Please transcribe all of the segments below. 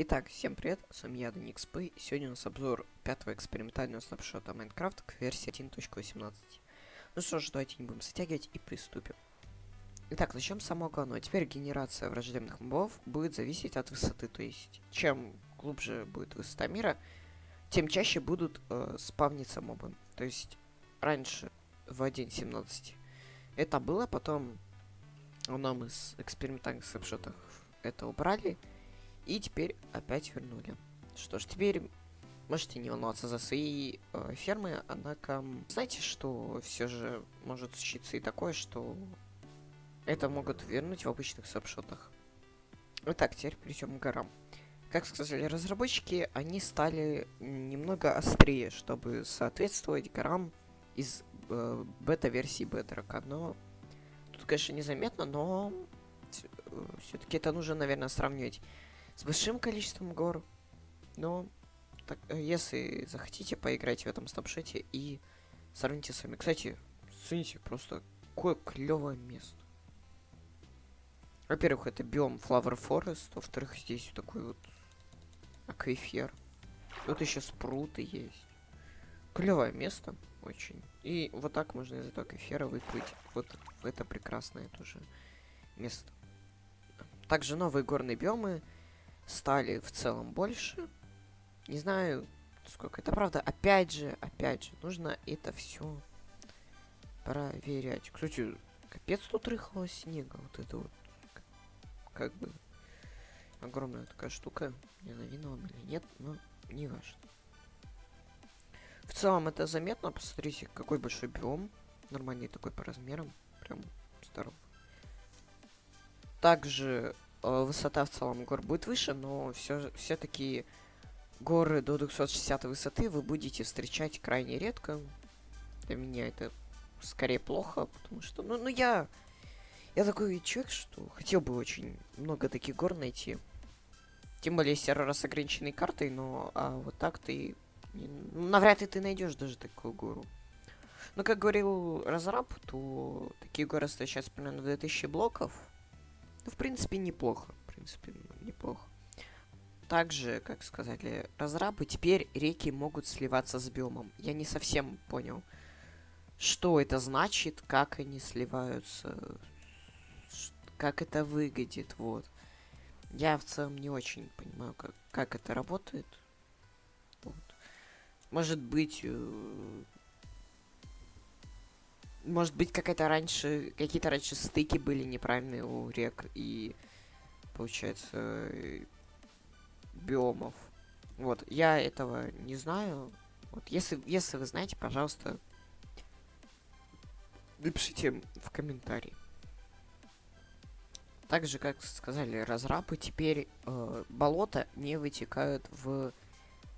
Итак, всем привет, с вами я, DanikSP, и сегодня у нас обзор пятого экспериментального снапшота Майнкрафт к версии 1.18. Ну что ж, давайте не будем затягивать и приступим. Итак, начнем с самого главного. Теперь генерация враждебных мобов будет зависеть от высоты, то есть чем глубже будет высота мира, тем чаще будут э, спавниться мобы. То есть раньше в 1.17 это было, потом в одном из экспериментальных снапшотов это убрали, и теперь опять вернули. Что ж, теперь можете не волноваться за свои э, фермы, однако знаете, что все же может случиться и такое, что это могут вернуть в обычных сапшотах. Итак, теперь перейдем к горам. Как сказали разработчики, они стали немного острее, чтобы соответствовать горам из э, бета-версии Bedrock. Но тут, конечно, незаметно, но все-таки это нужно, наверное, сравнивать с большим количеством гор. Но так, э, если захотите, поиграйте в этом стопшете и сравните с вами. Кстати, цените просто какое клевое место. Во-первых, это биом Flower Forest, во-вторых, здесь такой вот аквифер. Тут еще спруты есть. Клевое место, очень. И вот так можно из этого аквифера выплыть вот это прекрасное тоже место. Также новые горные биомы стали в целом больше. Не знаю, сколько это правда. Опять же, опять же, нужно это все проверять. Кстати, капец тут рыхлого снега. Вот это вот как бы огромная такая штука. Не знаю, или нет, но не важно. В целом это заметно. Посмотрите, какой большой биом. Нормальный такой по размерам. Прям здоров. Также высота в целом гор будет выше, но все все-таки горы до 260 высоты вы будете встречать крайне редко. Для меня это скорее плохо, потому что, ну, ну я, я такой человек, что хотел бы очень много таких гор найти. Тем более сервер с ограниченной картой, но а вот так ты, ну, навряд ли ты найдешь даже такую гору. Но как говорил разраб, то такие горы сейчас примерно 2000 блоков. Ну, в принципе, неплохо. В принципе, неплохо. Также, как сказали разрабы, теперь реки могут сливаться с биомом. Я не совсем понял, что это значит, как они сливаются, как это выглядит, вот. Я в целом не очень понимаю, как, как это работает. Вот. Может быть, э, может быть, какая-то раньше, какие-то раньше стыки были неправильные у рек и, получается, биомов. Вот, я этого не знаю. Вот, если, если вы знаете, пожалуйста, напишите в комментарии. Также, как сказали разрабы, теперь э, болота не вытекают в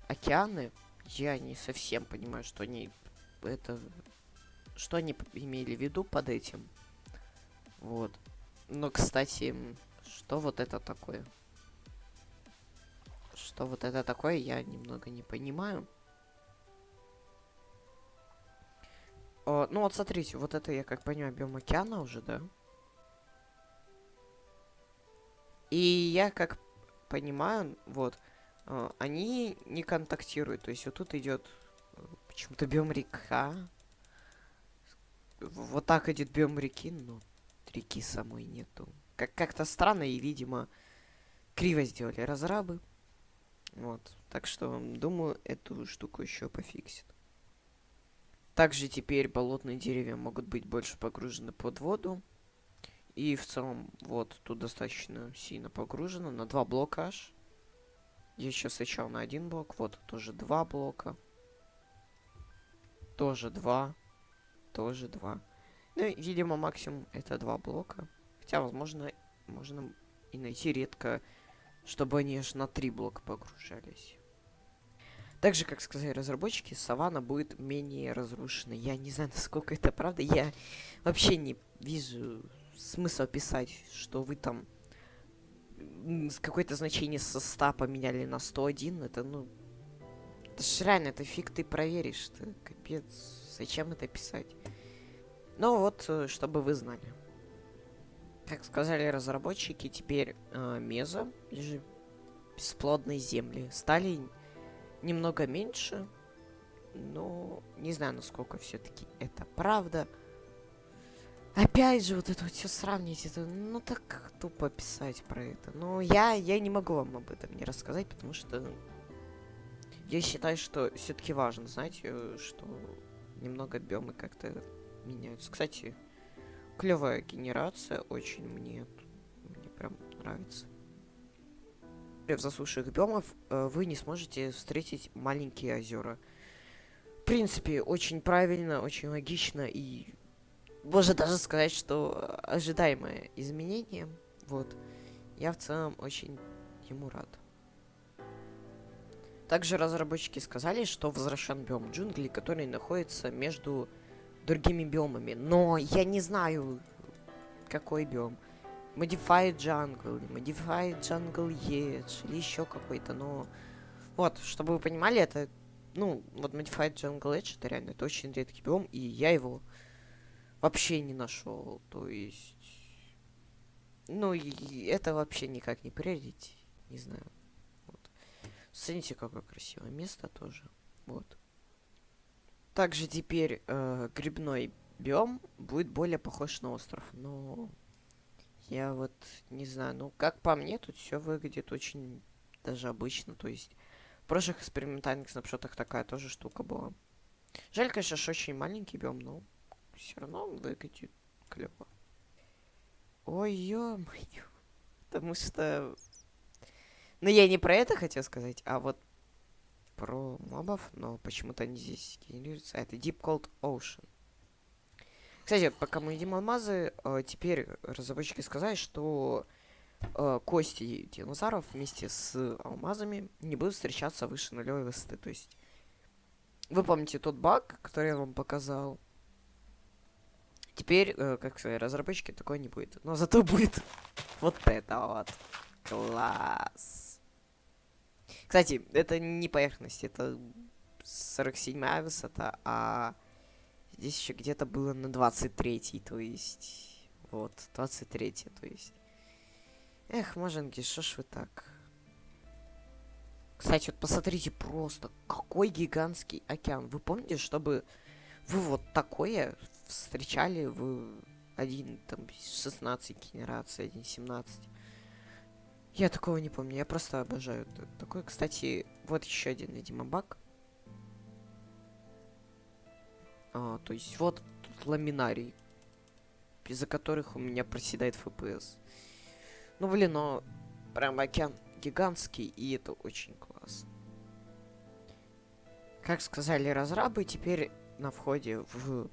океаны. Я не совсем понимаю, что они это что они имели в виду под этим. Вот. Но, кстати, что вот это такое? Что вот это такое, я немного не понимаю. О, ну вот смотрите, вот это я как понимаю биом океана уже, да? И я как понимаю, вот, э, они не контактируют. То есть вот тут идет э, почему-то биом река, вот так идет биом реки, но реки самой нету. Как как-то странно и, видимо, криво сделали разрабы. Вот. Так что, думаю, эту штуку еще пофиксит. Также теперь болотные деревья могут быть больше погружены под воду. И в целом, вот, тут достаточно сильно погружено. На два блока аж. Я сейчас сначала на один блок. Вот, тоже два блока. Тоже два тоже два. Ну, видимо, максимум это два блока. Хотя, возможно, можно и найти редко, чтобы они аж на три блока погружались. Также, как сказали разработчики, савана будет менее разрушена. Я не знаю, насколько это правда. Я вообще не вижу смысла писать, что вы там какое-то значение со 100 поменяли на 101. Это, ну... Это ж реально, это фиг ты проверишь. Это капец. Зачем это писать? Ну вот, э, чтобы вы знали. Как сказали разработчики, теперь э, Меза, бесплодные земли стали немного меньше, но не знаю, насколько все-таки это правда. Опять же, вот это вот все сравнить, это, ну так тупо писать про это. Но я, я не могу вам об этом не рассказать, потому что я считаю, что все-таки важно знать, э, что немного биомы как-то меняются. Кстати, клевая генерация, очень мне, мне прям нравится. В засушных биомов вы не сможете встретить маленькие озера. В принципе, очень правильно, очень логично и можно даже сказать, что ожидаемое изменение. Вот. Я в целом очень ему рад. Также разработчики сказали, что возвращен биом джунглей, который находится между другими биомами. Но я не знаю, какой биом. Modified Jungle, Modified Jungle Edge или еще какой-то, но... Вот, чтобы вы понимали, это... Ну, вот Modified Jungle Edge, это реально, это очень редкий биом, и я его вообще не нашел. То есть... Ну, и это вообще никак не проверить. Не знаю. Смотрите, какое красивое место тоже. Вот. Также теперь э, грибной биом будет более похож на остров. Но я вот не знаю. Ну, как по мне, тут все выглядит очень даже обычно. То есть в прошлых экспериментальных снапшотах такая тоже штука была. Жаль, конечно, что очень маленький биом, но все равно выглядит клево. Ой, ё-моё. Потому что... Ну, я не про это хотел сказать, а вот про мобов, но почему-то они здесь генерируются. Это Deep Cold Ocean. Кстати, пока мы едим алмазы, э, теперь разработчики сказали, что э, кости динозавров вместе с алмазами не будут встречаться выше нулевой высоты. То есть, вы помните тот баг, который я вам показал? Теперь, э, как сказать, разработчики такой не будет. Но зато будет вот это вот. Класс. Кстати, это не поверхность, это 47 высота, а здесь еще где-то было на 23 то есть... Вот, 23 то есть... Эх, маженки, что ж вы так? Кстати, вот посмотрите просто, какой гигантский океан. Вы помните, чтобы вы вот такое встречали в 1, там, 16 генерации, 1.17. Я такого не помню, я просто обожаю такой. Кстати, вот еще один, видимо, баг. А, то есть вот тут ламинарий, из-за которых у меня проседает FPS. Ну, блин, но прям океан гигантский, и это очень классно. Как сказали разрабы, теперь на входе в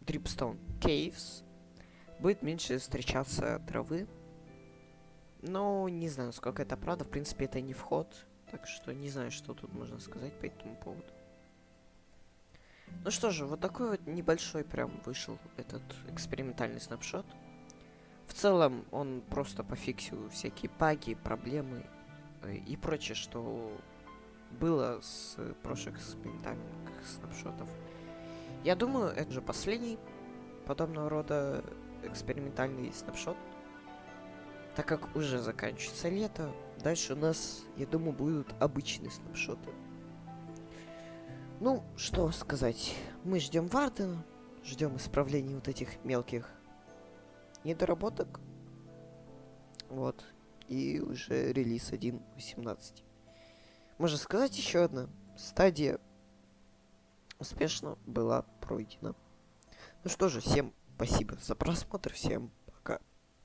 Dripstone Caves будет меньше встречаться травы. Но не знаю, сколько это правда. В принципе, это не вход. Так что не знаю, что тут можно сказать по этому поводу. Ну что же, вот такой вот небольшой прям вышел этот экспериментальный снапшот. В целом, он просто пофиксил всякие баги, проблемы э, и прочее, что было с прошлых экспериментальных снапшотов. Я думаю, это же последний подобного рода экспериментальный снапшот. Так как уже заканчивается лето, дальше у нас, я думаю, будут обычные снапшоты. Ну, что сказать. Мы ждем Вардена, ждем исправления вот этих мелких недоработок. Вот. И уже релиз 1.18. Можно сказать еще одна стадия успешно была пройдена. Ну что же, всем спасибо за просмотр, всем